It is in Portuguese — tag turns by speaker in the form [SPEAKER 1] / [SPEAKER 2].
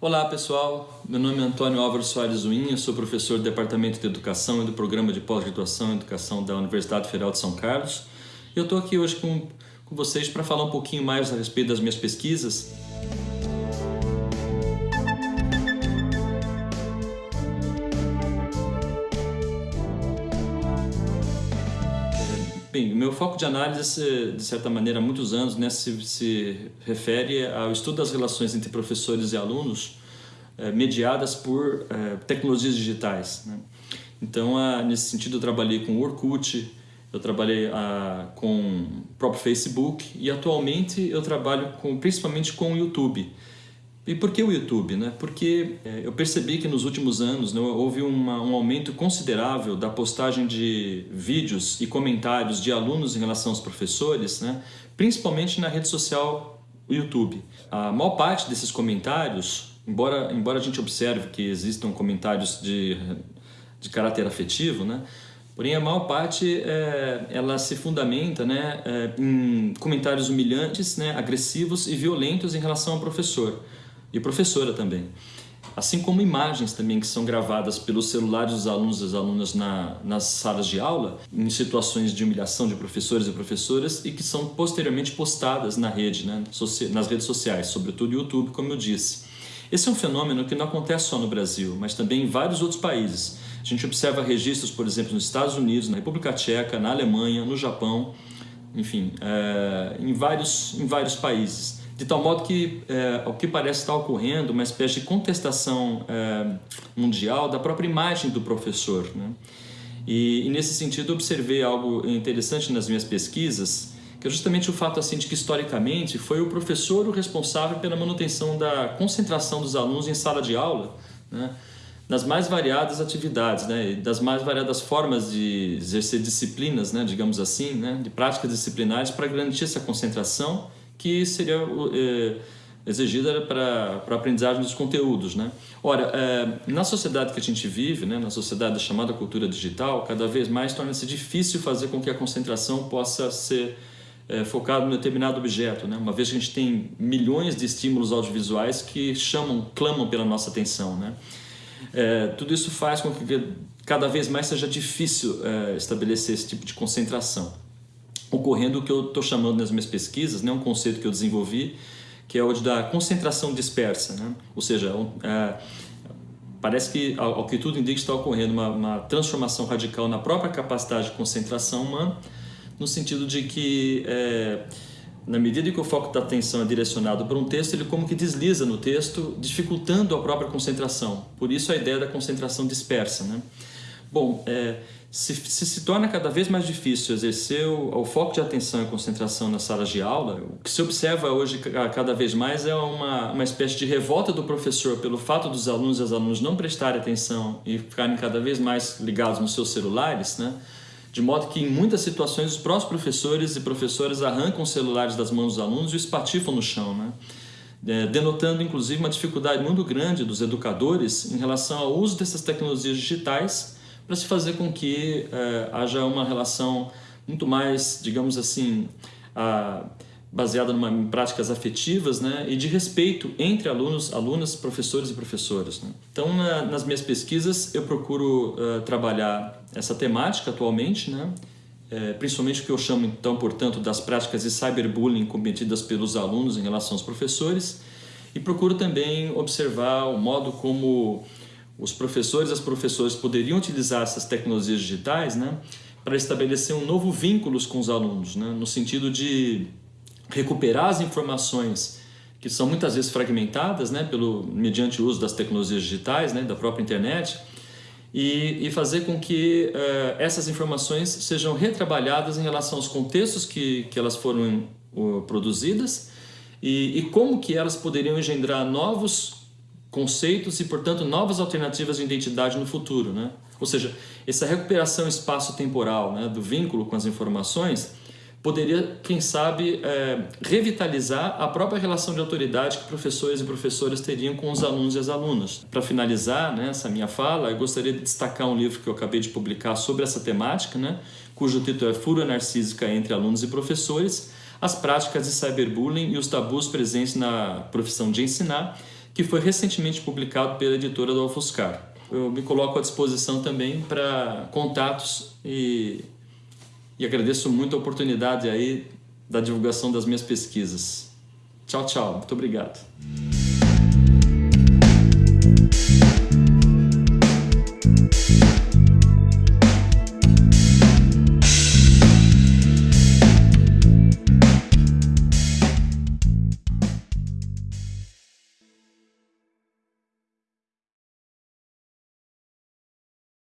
[SPEAKER 1] Olá pessoal, meu nome é Antônio Álvaro Soares Zuinha, sou professor do Departamento de Educação e do Programa de Pós-Graduação em Educação da Universidade Federal de São Carlos. Eu estou aqui hoje com, com vocês para falar um pouquinho mais a respeito das minhas pesquisas. Bem, meu foco de análise, de certa maneira, há muitos anos, né, se, se refere ao estudo das relações entre professores e alunos eh, mediadas por eh, tecnologias digitais. Né? Então, ah, nesse sentido, eu trabalhei com o Orkut, eu trabalhei ah, com o próprio Facebook e atualmente eu trabalho com, principalmente com o YouTube. E por que o YouTube? Né? Porque é, eu percebi que nos últimos anos né, houve uma, um aumento considerável da postagem de vídeos e comentários de alunos em relação aos professores, né, principalmente na rede social YouTube. A maior parte desses comentários, embora, embora a gente observe que existam comentários de, de caráter afetivo, né, Porém, a maior parte é, ela se fundamenta né, é, em comentários humilhantes, né, agressivos e violentos em relação ao professor e professora também. Assim como imagens também que são gravadas pelos celulares dos alunos e das alunas na, nas salas de aula, em situações de humilhação de professores e professoras e que são posteriormente postadas na rede, né, nas redes sociais, sobretudo YouTube, como eu disse. Esse é um fenômeno que não acontece só no Brasil, mas também em vários outros países. A gente observa registros, por exemplo, nos Estados Unidos, na República Tcheca, na Alemanha, no Japão, enfim, é, em, vários, em vários países de tal modo que é, que parece estar ocorrendo uma espécie de contestação é, mundial da própria imagem do professor. Né? E, e, nesse sentido observei algo interessante nas minhas pesquisas, que é justamente o fato assim de que historicamente foi o professor o responsável pela manutenção da concentração dos alunos em sala de aula, né? nas mais variadas atividades, né? das mais variadas formas de exercer disciplinas, né? digamos assim, né? de práticas disciplinares para garantir essa concentração que seria é, exigida para a aprendizagem dos conteúdos. Né? Ora, é, na sociedade que a gente vive, né, na sociedade chamada cultura digital, cada vez mais torna-se difícil fazer com que a concentração possa ser é, focada em determinado objeto, né? uma vez que a gente tem milhões de estímulos audiovisuais que chamam, clamam pela nossa atenção. Né? É, tudo isso faz com que cada vez mais seja difícil estabelecer esse tipo de concentração ocorrendo o que eu estou chamando nas minhas pesquisas, né, um conceito que eu desenvolvi, que é o da concentração dispersa. Né? Ou seja, é, parece que, ao, que tudo indica, está ocorrendo uma, uma, transformação radical na própria capacidade de concentração humana, no sentido de que, é, na medida que o foco da atenção é direcionado para um texto, ele como que desliza no texto, dificultando a própria concentração. Por isso a ideia da concentração dispersa. Né? Bom, é, se, se, se torna cada vez mais difícil exercer o, o, foco de atenção e concentração nas salas de aula, o que se observa hoje cada vez mais é uma, uma espécie de revolta do professor pelo fato dos alunos e as alunas não prestarem atenção e ficarem cada vez mais ligados nos seus celulares, né? de modo que em muitas situações os próprios professores e professoras arrancam os celulares das mãos dos alunos e os espatifam no chão, né? É, denotando inclusive uma dificuldade muito grande dos educadores em relação ao uso dessas tecnologias digitais para se fazer com que é, haja uma relação muito mais, digamos assim, a, baseada numa, em práticas afetivas né, e de respeito entre alunos, alunas, professores e professoras. Né. Então, na, nas minhas pesquisas, eu procuro uh, trabalhar essa temática atualmente, né, é, principalmente o que eu chamo, então, portanto, das práticas de cyberbullying cometidas pelos alunos em relação aos professores, e procuro também observar o modo como os professores e as professoras poderiam utilizar essas tecnologias digitais né, para estabelecer um novo vínculo com os alunos, né, no sentido de recuperar as informações que são muitas vezes fragmentadas né, pelo, mediante o uso das tecnologias digitais, né, da própria internet, e, e fazer com que uh, essas informações sejam retrabalhadas em relação aos contextos que, que elas foram uh, produzidas e, e como que elas poderiam engendrar novos conceitos e, portanto, novas alternativas de identidade no futuro. Né? Ou seja, essa recuperação espaço-temporal né, do vínculo com as informações poderia, quem sabe, é, revitalizar a própria relação de autoridade que professores e professoras teriam com os alunos e as alunas. Para finalizar né, essa minha fala, eu gostaria de destacar um livro que eu acabei de publicar sobre essa temática, né, cujo título é Fúria Narcísica entre Alunos e Professores, as práticas de cyberbullying e os tabus presentes na profissão de ensinar, que foi recentemente publicado pela editora do Alfoscar. Eu me coloco à disposição também para contatos e, e agradeço muito a oportunidade aí da divulgação das minhas pesquisas. Tchau, tchau. Muito obrigado.